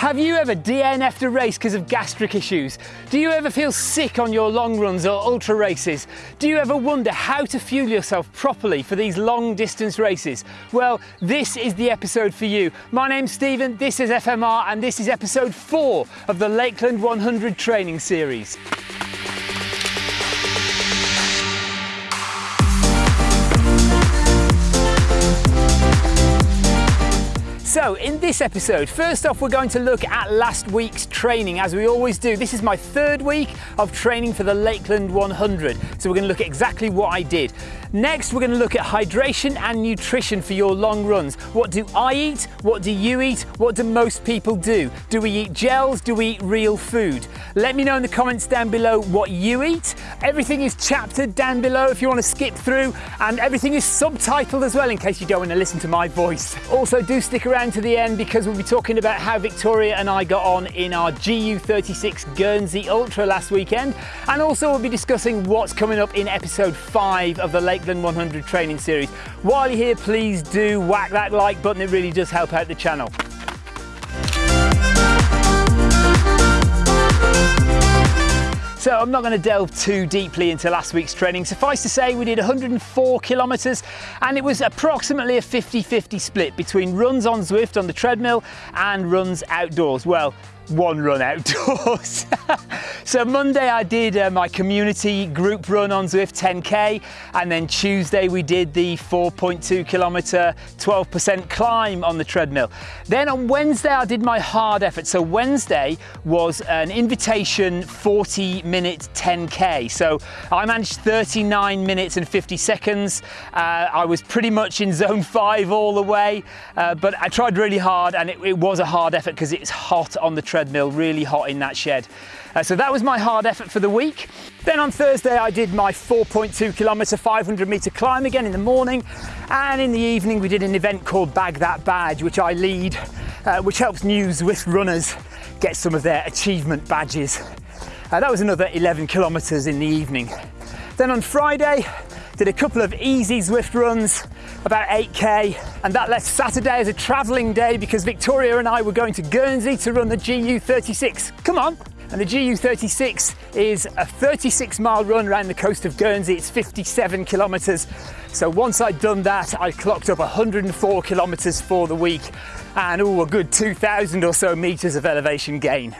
Have you ever DNF'd a race because of gastric issues? Do you ever feel sick on your long runs or ultra races? Do you ever wonder how to fuel yourself properly for these long distance races? Well, this is the episode for you. My name's Stephen, this is FMR, and this is episode four of the Lakeland 100 training series. So in this episode, first off, we're going to look at last week's training as we always do. This is my third week of training for the Lakeland 100. So we're going to look at exactly what I did. Next, we're going to look at hydration and nutrition for your long runs. What do I eat? What do you eat? What do most people do? Do we eat gels? Do we eat real food? Let me know in the comments down below what you eat. Everything is chaptered down below if you want to skip through and everything is subtitled as well in case you don't want to listen to my voice. Also do stick around to the end because we'll be talking about how Victoria and I got on in our GU36 Guernsey Ultra last weekend. And also we'll be discussing what's coming up in episode five of the Lakeland 100 training series. While you're here, please do whack that like button. It really does help out the channel. So I'm not going to delve too deeply into last week's training. Suffice to say we did 104 kilometres and it was approximately a 50-50 split between runs on Zwift on the treadmill and runs outdoors. Well, one run outdoors. so Monday I did uh, my community group run on Zwift 10k and then Tuesday we did the 4.2 kilometer 12% climb on the treadmill. Then on Wednesday I did my hard effort. So Wednesday was an invitation 40 minute 10k. So I managed 39 minutes and 50 seconds. Uh, I was pretty much in zone five all the way, uh, but I tried really hard and it, it was a hard effort because it's hot on the treadmill really hot in that shed. Uh, so that was my hard effort for the week. Then on Thursday, I did my 4.2 kilometer, 500 meter climb again in the morning. And in the evening, we did an event called Bag That Badge, which I lead, uh, which helps new Zwift runners get some of their achievement badges. Uh, that was another 11 kilometers in the evening. Then on Friday, did a couple of easy Zwift runs, about 8k, and that left Saturday as a travelling day because Victoria and I were going to Guernsey to run the GU36. Come on! And the GU36 is a 36 mile run around the coast of Guernsey. It's 57 kilometres. So once I'd done that, I clocked up 104 kilometres for the week and oh, a good 2,000 or so metres of elevation gain.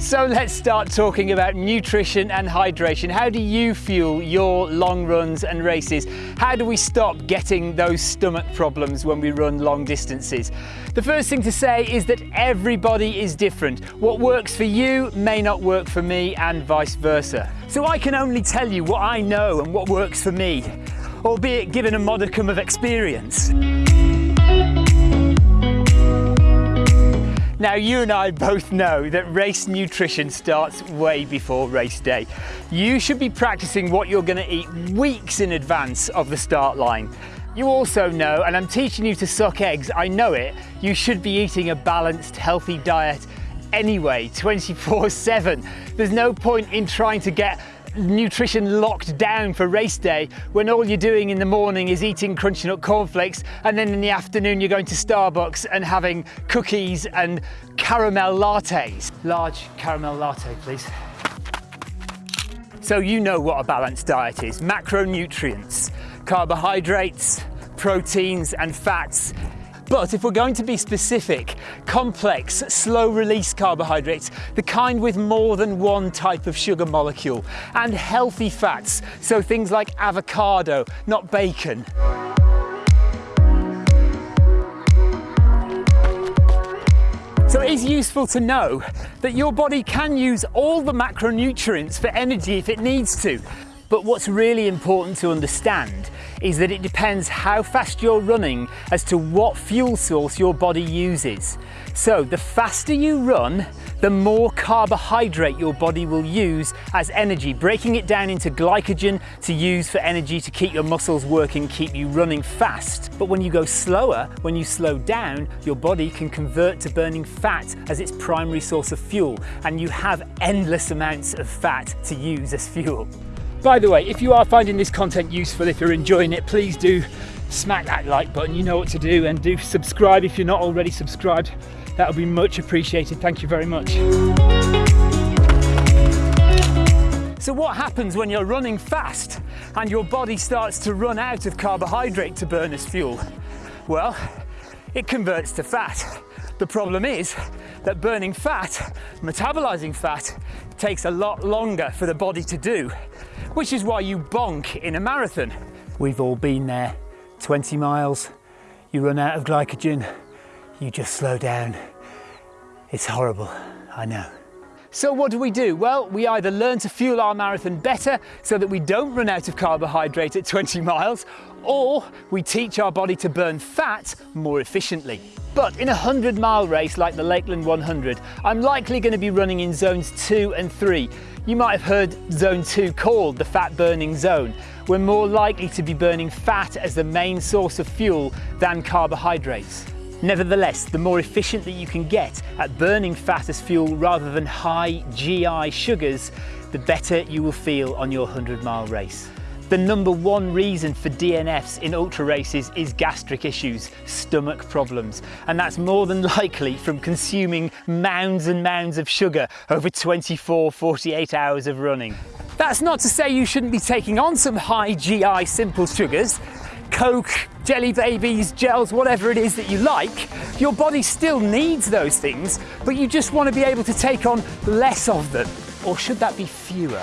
So let's start talking about nutrition and hydration. How do you fuel your long runs and races? How do we stop getting those stomach problems when we run long distances? The first thing to say is that everybody is different. What works for you may not work for me and vice versa. So I can only tell you what I know and what works for me, albeit given a modicum of experience. Now, you and I both know that race nutrition starts way before race day. You should be practicing what you're going to eat weeks in advance of the start line. You also know, and I'm teaching you to suck eggs, I know it, you should be eating a balanced, healthy diet anyway, 24 7. There's no point in trying to get nutrition locked down for race day when all you're doing in the morning is eating crunchy nut cornflakes and then in the afternoon you're going to Starbucks and having cookies and caramel lattes. Large caramel latte, please. So you know what a balanced diet is. Macronutrients, carbohydrates, proteins and fats but if we're going to be specific, complex, slow release carbohydrates, the kind with more than one type of sugar molecule, and healthy fats, so things like avocado, not bacon. So it is useful to know that your body can use all the macronutrients for energy if it needs to. But what's really important to understand is that it depends how fast you're running as to what fuel source your body uses. So the faster you run, the more carbohydrate your body will use as energy, breaking it down into glycogen to use for energy to keep your muscles working, keep you running fast. But when you go slower, when you slow down, your body can convert to burning fat as its primary source of fuel, and you have endless amounts of fat to use as fuel. By the way, if you are finding this content useful, if you're enjoying it, please do smack that like button, you know what to do, and do subscribe if you're not already subscribed. That would be much appreciated. Thank you very much. So what happens when you're running fast and your body starts to run out of carbohydrate to burn as fuel? Well, it converts to fat. The problem is that burning fat, metabolizing fat, takes a lot longer for the body to do, which is why you bonk in a marathon. We've all been there. 20 miles, you run out of glycogen, you just slow down. It's horrible, I know. So what do we do? Well, we either learn to fuel our marathon better so that we don't run out of carbohydrate at 20 miles, or we teach our body to burn fat more efficiently. But in a 100 mile race like the Lakeland 100, I'm likely going to be running in zones 2 and 3. You might have heard zone 2 called the fat burning zone. We're more likely to be burning fat as the main source of fuel than carbohydrates. Nevertheless, the more efficient that you can get at burning fat as fuel rather than high GI sugars, the better you will feel on your 100 mile race. The number one reason for DNFs in ultra races is gastric issues, stomach problems, and that's more than likely from consuming mounds and mounds of sugar over 24, 48 hours of running. That's not to say you shouldn't be taking on some high GI simple sugars, Coke, jelly babies, gels, whatever it is that you like, your body still needs those things, but you just want to be able to take on less of them. Or should that be fewer?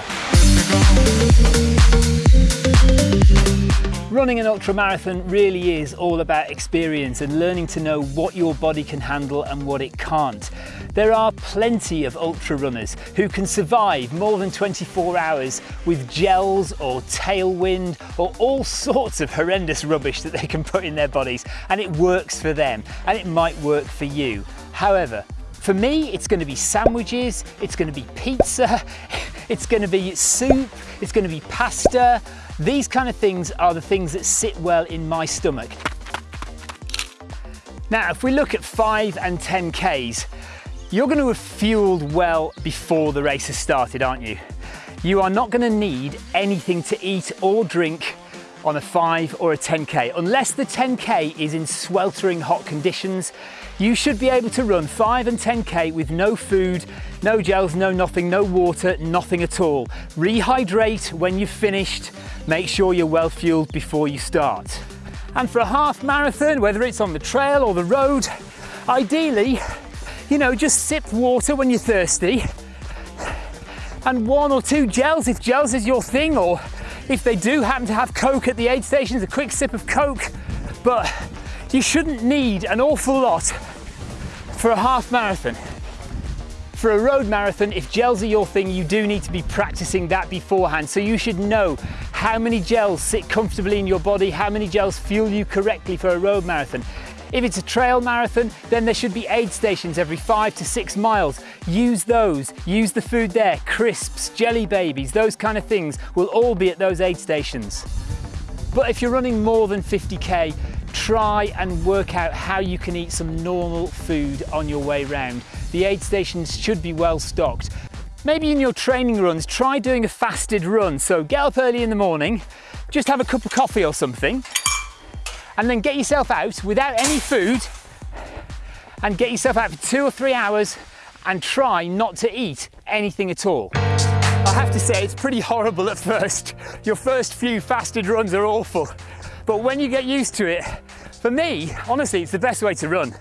Running an ultra marathon really is all about experience and learning to know what your body can handle and what it can't. There are plenty of ultra runners who can survive more than 24 hours with gels or tailwind or all sorts of horrendous rubbish that they can put in their bodies and it works for them and it might work for you. However, for me, it's going to be sandwiches, it's going to be pizza, it's going to be soup, it's going to be pasta, these kind of things are the things that sit well in my stomach. Now, if we look at five and 10 Ks, you're going to have fueled well before the race has started, aren't you? You are not going to need anything to eat or drink on a 5 or a 10k. Unless the 10k is in sweltering hot conditions, you should be able to run 5 and 10k with no food, no gels, no nothing, no water, nothing at all. Rehydrate when you've finished, make sure you're well fueled before you start. And for a half marathon, whether it's on the trail or the road, ideally, you know, just sip water when you're thirsty and one or two gels if gels is your thing or if they do happen to have Coke at the aid stations, a quick sip of Coke. But you shouldn't need an awful lot for a half marathon. For a road marathon, if gels are your thing, you do need to be practicing that beforehand. So you should know how many gels sit comfortably in your body, how many gels fuel you correctly for a road marathon. If it's a trail marathon, then there should be aid stations every five to six miles. Use those, use the food there, crisps, jelly babies, those kind of things will all be at those aid stations. But if you're running more than 50K, try and work out how you can eat some normal food on your way round. The aid stations should be well stocked. Maybe in your training runs, try doing a fasted run. So get up early in the morning, just have a cup of coffee or something, and then get yourself out without any food and get yourself out for two or three hours and try not to eat anything at all. I have to say, it's pretty horrible at first. Your first few fasted runs are awful. But when you get used to it, for me, honestly, it's the best way to run.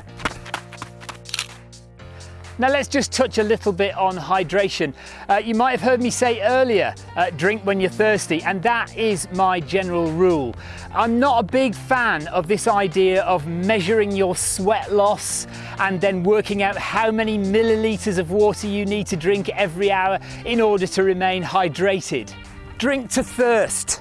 Now let's just touch a little bit on hydration. Uh, you might have heard me say earlier, uh, drink when you're thirsty, and that is my general rule. I'm not a big fan of this idea of measuring your sweat loss and then working out how many milliliters of water you need to drink every hour in order to remain hydrated. Drink to thirst.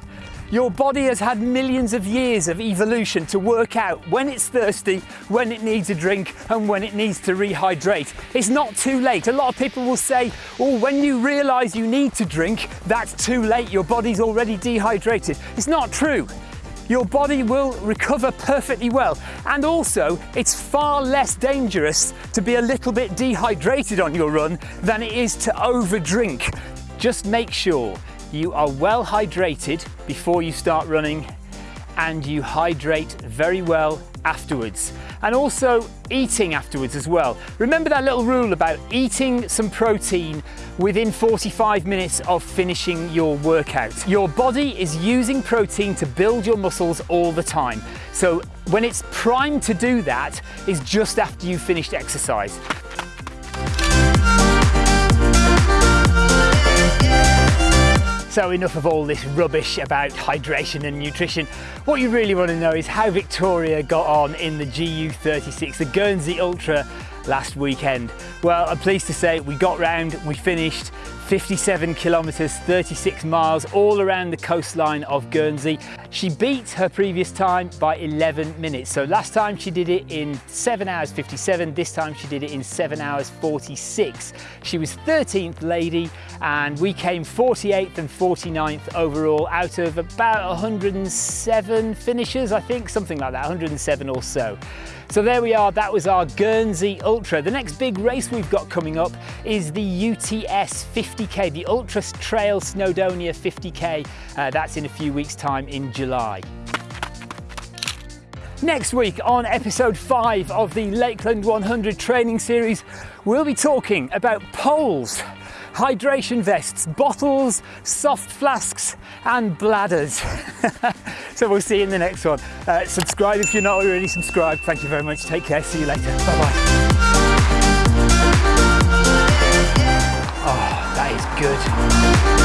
Your body has had millions of years of evolution to work out when it's thirsty, when it needs a drink, and when it needs to rehydrate. It's not too late. A lot of people will say, oh, when you realize you need to drink, that's too late. Your body's already dehydrated. It's not true your body will recover perfectly well. And also, it's far less dangerous to be a little bit dehydrated on your run than it is to overdrink. Just make sure you are well hydrated before you start running and you hydrate very well afterwards and also eating afterwards as well. Remember that little rule about eating some protein within 45 minutes of finishing your workout. Your body is using protein to build your muscles all the time. So when it's primed to do that is just after you've finished exercise. So enough of all this rubbish about hydration and nutrition. What you really want to know is how Victoria got on in the GU36, the Guernsey Ultra last weekend. Well, I'm pleased to say we got round, we finished 57 kilometres, 36 miles, all around the coastline of Guernsey. She beat her previous time by 11 minutes. So last time she did it in 7 hours 57, this time she did it in 7 hours 46. She was 13th lady and we came 48th and 49th overall out of about 107 finishers, I think, something like that, 107 or so. So there we are, that was our Guernsey Ultra. The next big race we've got coming up is the UTS 50K, the Ultra Trail Snowdonia 50K. Uh, that's in a few weeks time in July. Next week on episode 5 of the Lakeland 100 training series, we'll be talking about poles hydration vests, bottles, soft flasks and bladders. so we'll see you in the next one. Uh, subscribe if you're not already subscribed. Thank you very much. Take care. See you later. Bye bye. Oh, that is good.